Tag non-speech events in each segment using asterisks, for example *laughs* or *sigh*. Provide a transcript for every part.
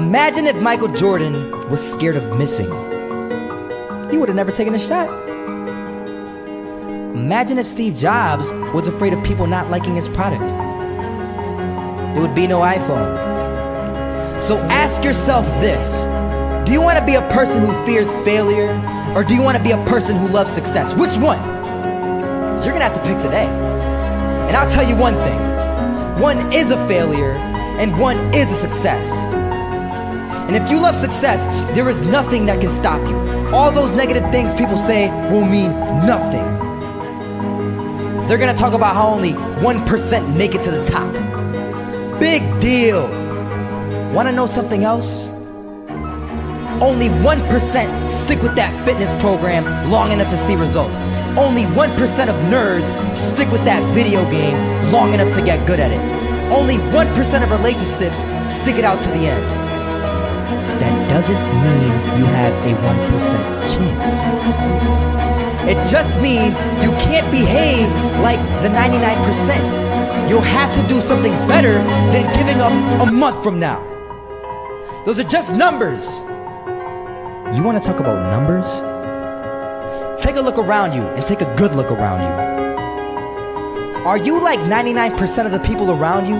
Imagine if Michael Jordan was scared of missing. He would have never taken a shot. Imagine if Steve Jobs was afraid of people not liking his product. There would be no iPhone. So ask yourself this Do you want to be a person who fears failure, or do you want to be a person who loves success? Which one? So you're gonna have to pick today. And I'll tell you one thing one is a failure, and one is a success. And if you love success, there is nothing that can stop you. All those negative things people say will mean nothing. They're gonna talk about how only 1% make it to the top. Big deal. Wanna know something else? Only 1% stick with that fitness program long enough to see results. Only 1% of nerds stick with that video game long enough to get good at it. Only 1% of relationships stick it out to the end that doesn't mean you have a 1% chance. It just means you can't behave like the 99%. You'll have to do something better than giving up a month from now. Those are just numbers. You want to talk about numbers? Take a look around you and take a good look around you. Are you like 99% of the people around you?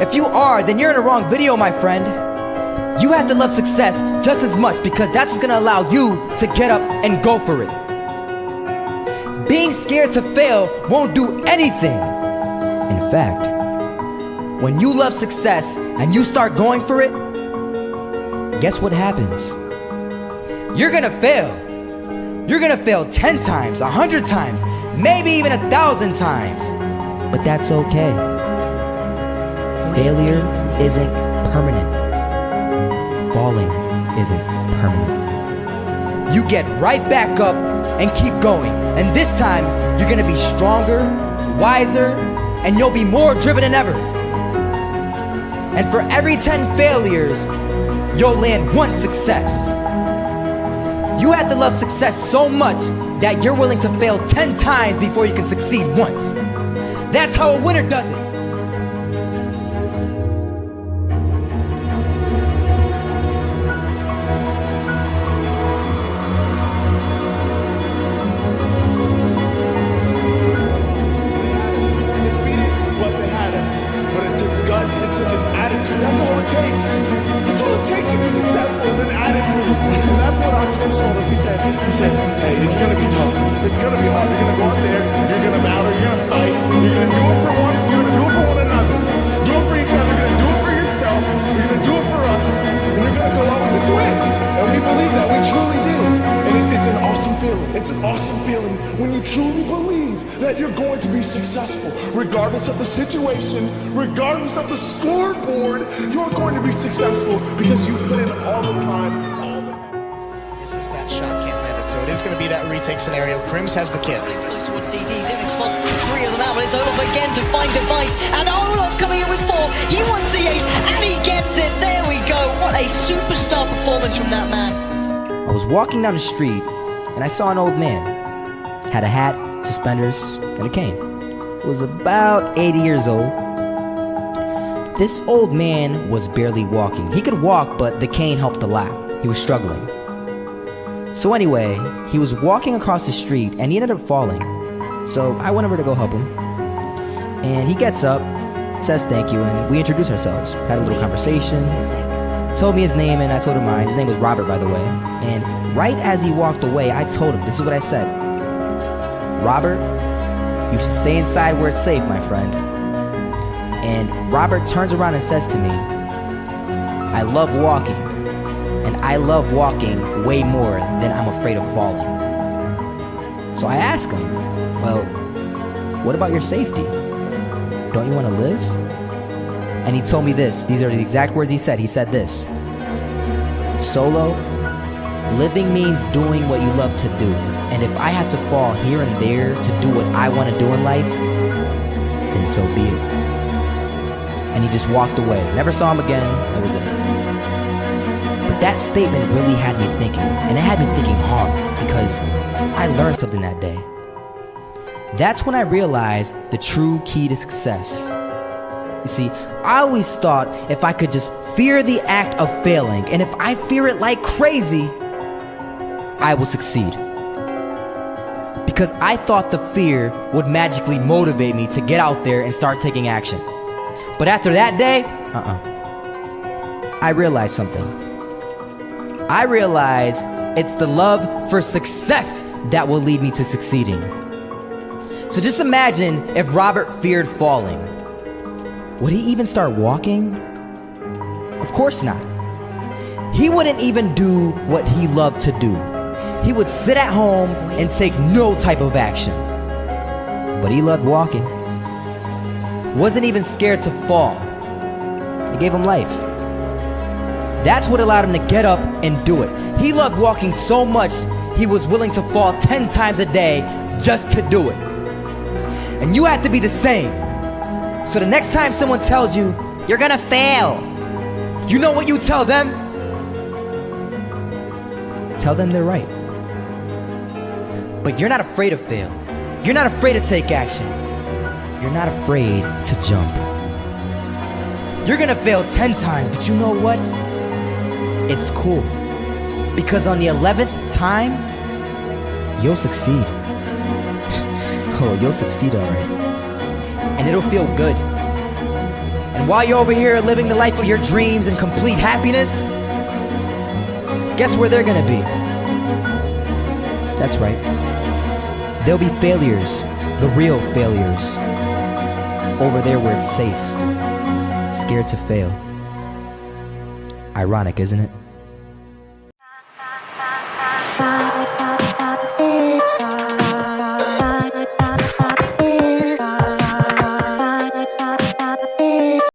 If you are, then you're in a wrong video, my friend. You have to love success just as much because that's what's gonna allow you to get up and go for it. Being scared to fail won't do anything. In fact, when you love success and you start going for it, guess what happens? You're gonna fail. You're gonna fail 10 times, 100 times, maybe even a thousand times. But that's okay. Failure isn't permanent falling isn't permanent. You get right back up and keep going. And this time, you're gonna be stronger, wiser, and you'll be more driven than ever. And for every 10 failures, you'll land one success. You have to love success so much that you're willing to fail 10 times before you can succeed once. That's how a winner does it. play. It's going to be tough. It's going to be hard. You're going to go out there. You're going to battle. You're going to fight. You're going to do it for one. You're going to do it for one another. Do it for each other. You're going to do it for yourself. You're going to do it for us. And you're going to go out with this win. And we believe that. We truly do. And it's, it's an awesome feeling. It's an awesome feeling when you truly believe that you're going to be successful. Regardless of the situation, regardless of the scoreboard, you're going to be successful because you put in all the time has the kit. Close towards CDs, Unix three of them out, but it's Olof again to find device, and Olof coming in with four. He wants the ace, and he gets it. There we go. What a superstar performance from that man. I was walking down the street, and I saw an old man. Had a hat, suspenders, and a cane. Was about 80 years old. This old man was barely walking. He could walk, but the cane helped a lot. He was struggling. So anyway, he was walking across the street and he ended up falling. So I went over to go help him. And he gets up, says thank you, and we introduce ourselves. Had a little conversation. Told me his name and I told him mine. His name was Robert, by the way. And right as he walked away, I told him, this is what I said. Robert, you should stay inside where it's safe, my friend. And Robert turns around and says to me, I love walking and I love walking way more than I'm afraid of falling. So I ask him, Well, what about your safety? Don't you want to live? And he told me this. These are the exact words he said. He said this Solo, living means doing what you love to do. And if I have to fall here and there to do what I want to do in life, then so be it. And he just walked away. Never saw him again. That was it. But that statement really had me thinking, and it had me thinking hard because I learned something that day. That's when I realized the true key to success You see, I always thought if I could just fear the act of failing, and if I fear it like crazy, I will succeed. Because I thought the fear would magically motivate me to get out there and start taking action. But after that day, uh uh I realized something. I realize it's the love for success that will lead me to succeeding. So just imagine if Robert feared falling. Would he even start walking? Of course not. He wouldn't even do what he loved to do. He would sit at home and take no type of action. But he loved walking. Wasn't even scared to fall. It gave him life. That's what allowed him to get up and do it. He loved walking so much, he was willing to fall 10 times a day just to do it. And you have to be the same. So the next time someone tells you, you're gonna fail, you know what you tell them? Tell them they're right. But you're not afraid to fail. You're not afraid to take action. You're not afraid to jump. You're gonna fail 10 times, but you know what? It's cool. Because on the 11th time, you'll succeed. *laughs* oh, you'll succeed alright. And it'll feel good. And while you're over here living the life of your dreams and complete happiness, guess where they're gonna be? That's right. They'll be failures, the real failures. Over there where it's safe, scared to fail. Ironic, isn't it?